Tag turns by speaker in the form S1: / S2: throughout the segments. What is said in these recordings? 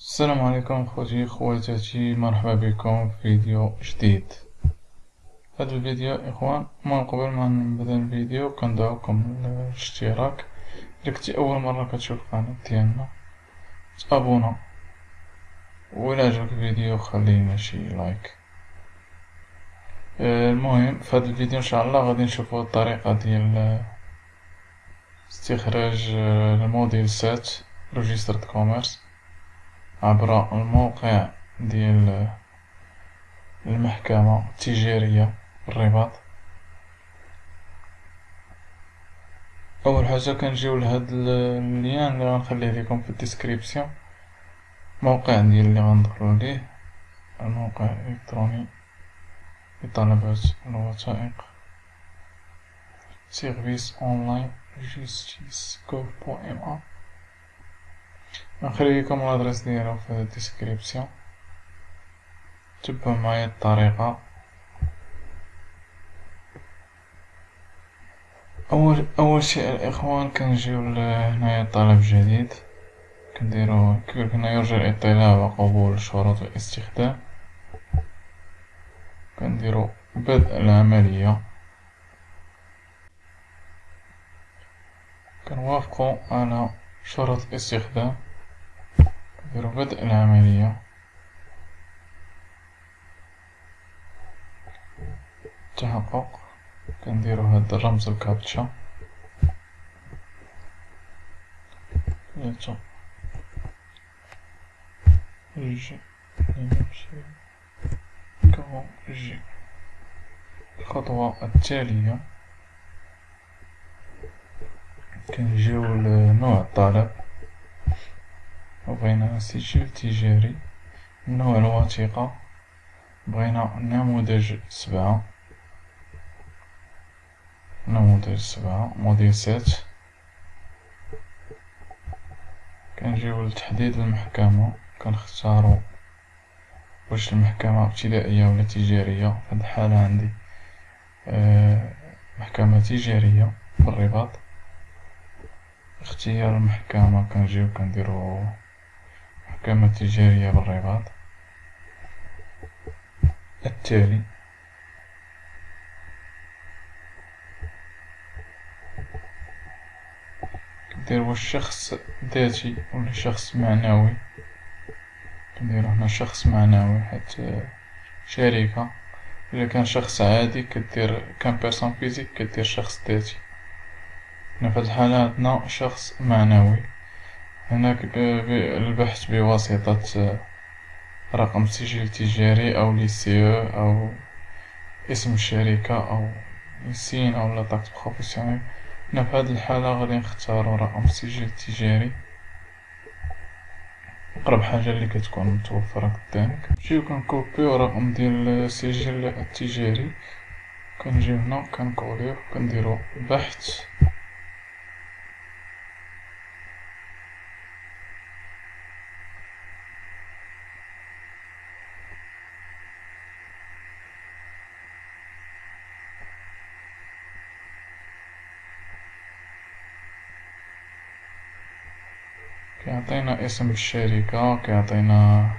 S1: السلام عليكم خوتي خواتاتي مرحبا بكم في فيديو جديد. هذا الفيديو إخوان من قبل ما نبدأ الفيديو كندعوكم للاشتراك اذا كنتي أول مرة كتشوف القناة ديالنا تابونا. وإلا عجبك الفيديو خلينا شي لايك. آه، المهم في هذا الفيديو إن شاء الله غادي نشوفوا الطريقة ديال استخراج ال modèle sept registre de commerce عبر الموقع ديال المحكمة التجارية بالرباط. أول حاجة كنجيو لهاد le lien اللي غنخليه لكم في la description. موقع ديال اللي غندخلو ليه. الموقع الالكتروني لطلبات الوثائق. service online justice gov point ma نخلي لكم l'adresse ديالو في la description. تبعوا معايا الطريقة. اول أول شيء الإخوان كنجيو لهنايا طلب جديد. كنديرو كيقولك هنا يرجى الاطلاع وقبول شروط الاستخدام كنديرو بدء العملية. كنوافقو على شروط الاستخدام. نديرو بدء العملية. تحقق. كنديرو هاد الرمز الكابتشا. ثلاثة كنكوشي. الخطوة التالية. كنجيو لنوع الطلب بغينا سجل تجاري نوع الوثيقة بغينا نموذج سبعة نموذج سبعة modèle sept كنجيو لتحديد المحكمة كنختارو واش المحكمة ابتدائية ولا تجارية. في هاد الحالة عندي آه محكمة تجارية بالرباط اختيار المحكمة كنجيو كنديرو محكمة تجارية بالرباط التالي كندير واش شخص ذاتي ولا شخص معنوي؟ كنديرو هنا شخص معنوي حيت شركة إذا كان شخص عادي كدير كان personne physique كدير شخص ذاتي. هنا في الحالة عندنا شخص معنوي. هناك البحث بواسطة رقم سجل تجاري أو l'ICE أو اسم الشركة أو CIN أو la taxe professionnelle. هنا في هاد الحالة غادي نختارو رقم سجل تجاري. أقرب حاجة اللي كتكون متوفرة قدامك. نجيو كنكوبيو رقم ديال السجل التجاري. كنجيو هنا كنكوليو كنديرو بحث. كيعطينا اسم الشركة كيعطينا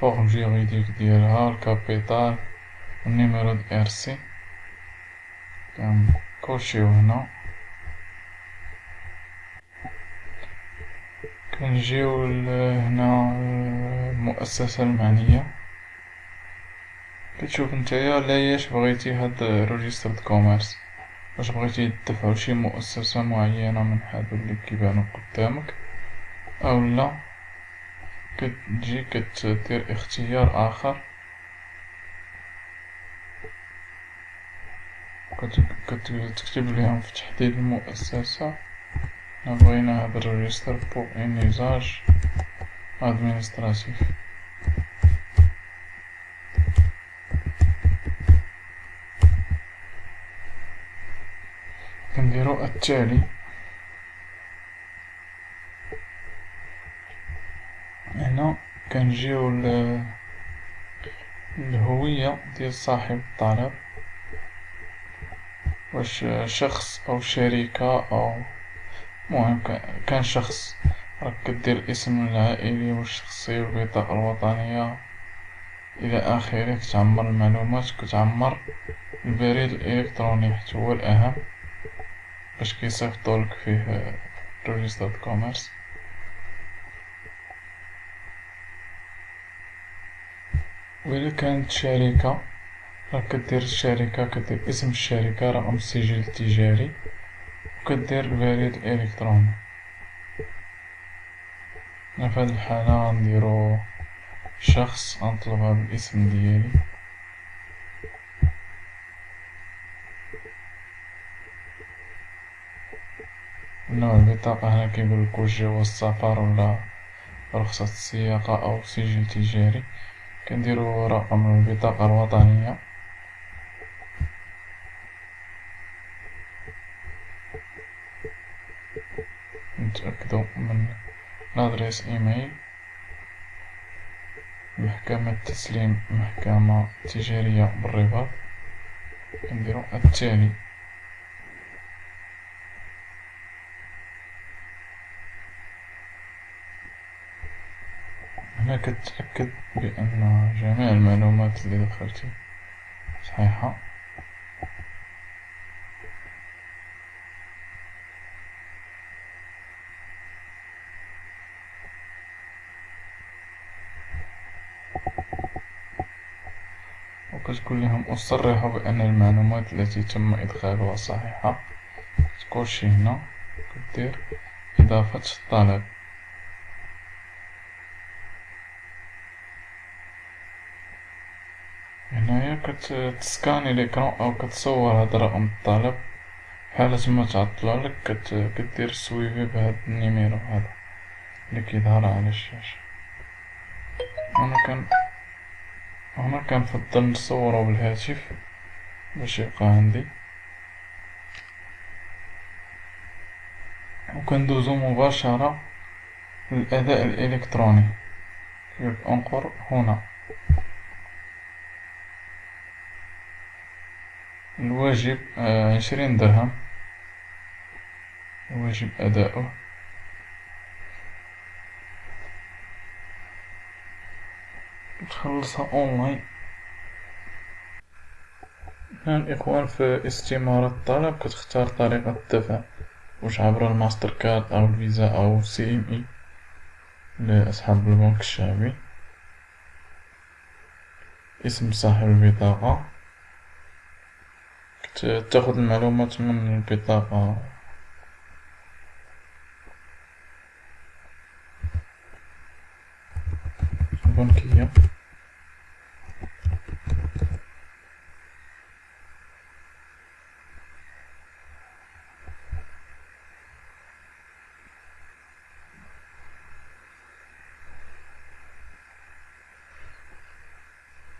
S1: forme juridique ديالها le capital و le numéro de RC كنكوشيو هنا. كنجيو هنا المؤسسة المعنية. كتشوف نتايا لاياش بغيتي هاد registre de commerce واش بغيتي تدفعو شي مؤسسة معينة من هادو اللي كيبانو قدامك. أو لا. كتجي كتدير اختيار آخر. كتكتب ليهم في تحديد المؤسسة. بغينا هاد ال registre pour un usage administratif. كنديرو التالي هنا كنجيو الهوية ديال صاحب الطلب واش شخص أو شركة أو مهم كان شخص راك كدير الاسم العائلي والشخصي والبطاقة الوطنية. إلى آخره كتعمر المعلومات كتعمر البريد الإلكتروني حتى هو الأهم باش كيصيفطولك فيه registre de commerce. وإلا كانت شركة راك كدير الشركة كدير اسم الشركة رقم السجل التجاري وكدير البريد الإلكتروني في هاد الحالة غنديرو شخص غنطلبها بالاسم ديالي. نوع البطاقة هنا كيقولك جواز السفر ولا رخصة السياقة أو سجل تجاري. كنديرو رقم البطاقة الوطنية نتأكدو من لادريس ايميل محكمة تسليم محكمة تجارية بالرباط كنديرو التالي هنا كتأكد بأن جميع المعلومات اللي دخلتي صحيحة. وكتقول لهم أصرح بأن المعلومات التي تم إدخالها صحيحة. كتكوشي هنا كدير إضافة الطلب. كتسكاني l'écran أو كتصور هاد رقم الطلب حالة ما تعطلالك كدير suivi بهاد le numéro هذا اللي كيظهر على الشاشة أنا كان هنا كنفضل نصورو بالهاتف باش يبقى عندي وكندوزو مباشرة للأداء الإلكتروني انقر هنا الواجب آه، عشرين درهم. واجب أداؤه. تخلصها أونلاين. هنا الإخوان في استمارة الطلب كتختار طريقة الدفع واش عبر الماستر كارد أو الفيزا أو CMI لأصحاب البنك الشعبي. اسم صاحب البطاقة. تاخد المعلومات من البطاقة. البنكية.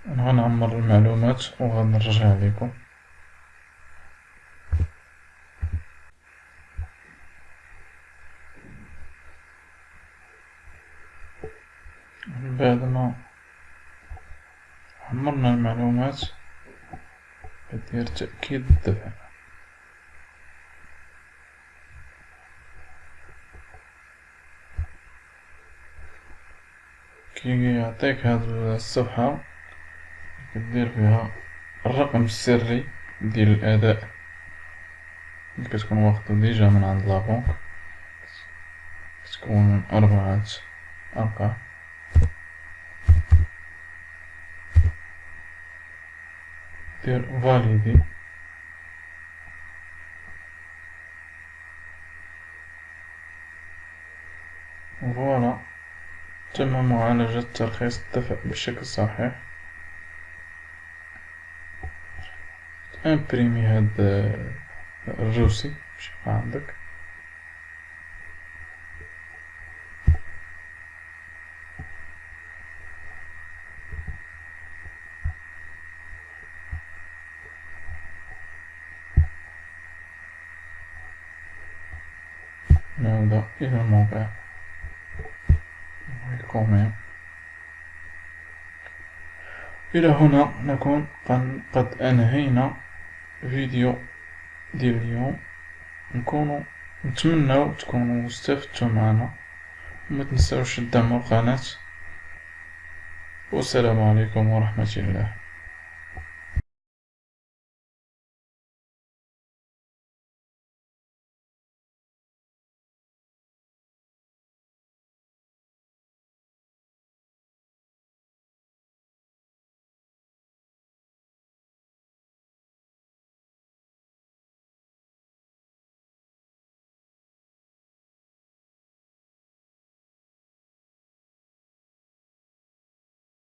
S1: غنعمر المعلومات وغنرجع لكم بعد ما عمرنا المعلومات؟ كدير تأكيد. الدفع كي يعطيك هاد الصفحة كدير فيها الرقم السري ديال الأداء. اللي كتكون واخدو déjà من عند la banque كتكون من أربعة أرقام. دير valider voilà تم معالجة ترخيص الدفع بشكل صحيح. imprimer هاد الروسي باش عندك. نعود إلى الموقع. ويكون إلى هنا نكون قد أنهينا فيديو ديال اليوم. نكونو نتمناو تكونوا استفدتوا معنا. ومتنساوش تدعمو القناة. والسلام عليكم ورحمة الله.